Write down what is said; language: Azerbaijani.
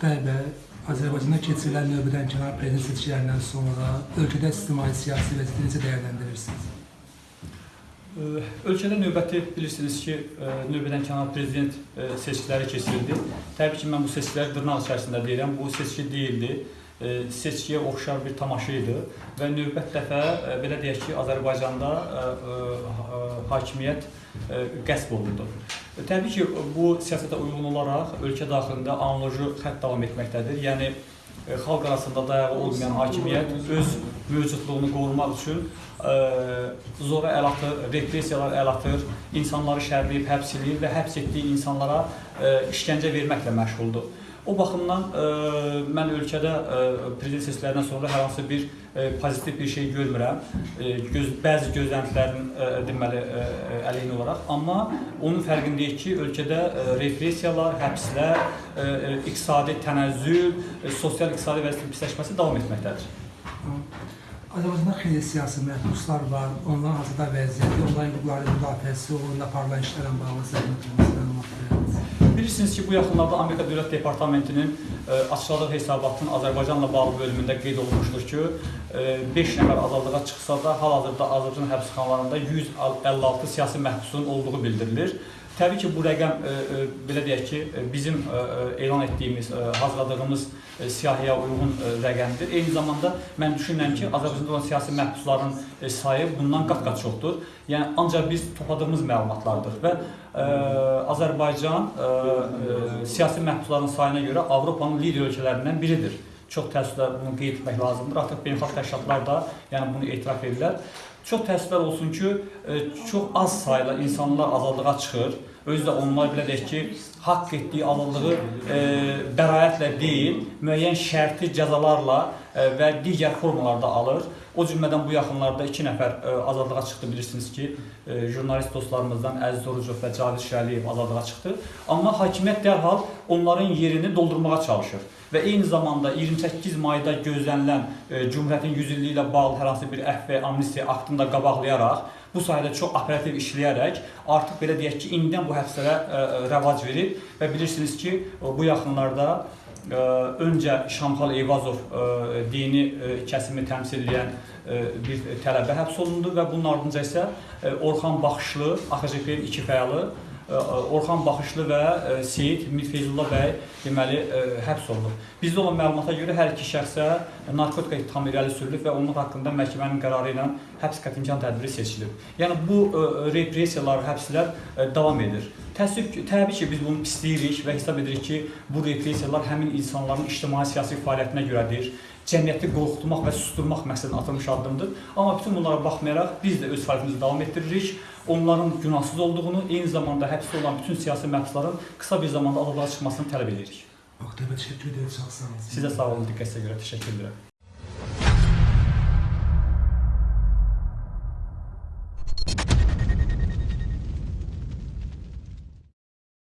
Bəy, Azərbaycanda keçirilən növbədən kənar prezident seçkilərindən sonra ölkədə ictimai-siyasi vəziyyəti necə dəyərləndirirsiniz? Ölkədə növbəti bilirsiniz ki, ə, növbədən kənar prezident seçkiləri keçirildi. Təbii ki, mən bu seçkiləri dırnaq içərisində deyirəm. Bu seçki deyildi. Seçkiyə oxşar bir tamaşa idi və növbət dəfə belə deyək ki, Azərbaycanda ə, ə, hakimiyyət ə, qəsb olundu. E, Təbii ki, bu siyasətə uyğun olaraq ölkə daxilində analoji xətt davam etməkdədir. Yəni e, xalq arasında dayağı olmayan hakimiyyət öz mövcudluğunu qorumaq üçün e, zora əl atır, repressiyalar əl atır, insanları şərləyib, həbs eləyir və həbs etdiyi insanlara e, işgəncə verməklə məşğuldur. O baxımdan e, mən ölkədə e, prezident seçkilərindən sonra hər hansı bir e, pozitiv bir şey görmürəm. E, göz, bəzi gözləntilərin e, deməli e, əleyhinə olaraq, amma onun fərqindəyik ki, ölkədə e, repressiyalar, həbslər, e, e, iqtisadi tənəzzül, e, sosial-iqtisadi vəziyyətin pisləşməsi davam etməkdədir. Azərbaycanda xeyli siyasi məhbuslar var, onların hazırda vəziyyəti, onların hüquqları müdafiəsi, onunla aparılan işlərlə bağlı səhnətlərinizi məlumat verərsiniz. Bilirsiniz ki, bu yaxınlarda Amerika Dövlət Departamentinin e, açıqladığı hesabatın Azərbaycanla bağlı bölümündə qeyd olunmuşdur ki, 5 nəfər azadlığa çıxsa da hal-hazırda Azərbaycan həbsxanalarında 156 siyasi məhbusun olduğu bildirilir. Təbii ki, bu rəqəm e, e, belə deyək ki, e, bizim e, e, elan etdiyimiz, e, hazırladığımız e, siyahıya uyğun e, rəqəmdir. Eyni zamanda mən düşünürəm ki, Azərbaycanda olan siyasi məhbusların e, sayı bundan qat-qat çoxdur. Yəni ancaq biz topladığımız məlumatlardır və e, Azərbaycan e, e, siyasi məhbusların sayına görə Avropanın lider ölkələrindən biridir. Çox təəssüflər bunu qeyd etmək lazımdır. Artıq beynəlxalq təşkilatlar da yəni bunu etiraf edirlər. Çox təəssüflər olsun ki, e, çox az sayda insanlar azadlığa çıxır. Özü də onlar belə deyək ki, haqq etdiyi azadlığı e, bəraətlə deyil, müəyyən şərti cəzalarla e, və digər formalarda alır. O cümlədən bu yaxınlarda iki nəfər e, azadlığa çıxdı bilirsiniz ki, e, jurnalist dostlarımızdan Əziz Orucov və Cavid Şəliyev azadlığa çıxdı. Amma hakimiyyət dərhal onların yerini doldurmağa çalışır və eyni zamanda 28 mayda gözlənilən e, Cümhuriyyətin 100 illiyi ilə bağlı hər hansı bir əfv və amnistiya aktını da qabaqlayaraq bu sahədə çox operativ işləyərək artıq belə deyək ki, indidən bu həbslərə ə, rəvac verib və bilirsiniz ki, bu yaxınlarda ə, öncə Şamxal Eyvazov ə, dini ə, kəsimi təmsil edən ə, bir tələbə həbs olundu və bunun ardınca isə ə, Orxan Baxışlı, AXCP-nin iki fəalı Orxan Baxışlı və Seyid Mirfeyzullah bəy deməli həbs olunub. Bizdə olan məlumata görə hər iki şəxsə narkotika ittihamı irəli sürülüb və onun haqqında məhkəmənin qərarı ilə həbs qətimkan tədbiri seçilib. Yəni bu repressiyalar, həbslər davam edir. Təəssüf ki, təbii ki, biz bunu pisləyirik və hesab edirik ki, bu repressiyalar həmin insanların ictimai-siyasi fəaliyyətinə görədir. Cəmiyyəti qorxutmaq və susturmaq məqsədinə atılmış addımdır. Amma bütün bunlara baxmayaraq biz də öz fəaliyyətimizi davam etdiririk. Onların günahsız olduğunu, eyni zamanda həbsdə olan bütün siyasi məhbusların qısa bir zamanda azadlığa çıxmasını tələb edirik. Bəy, təşəkkür edirəm, olun. Sizə sağ olun diqqətinizə görə təşəkkür edirəm.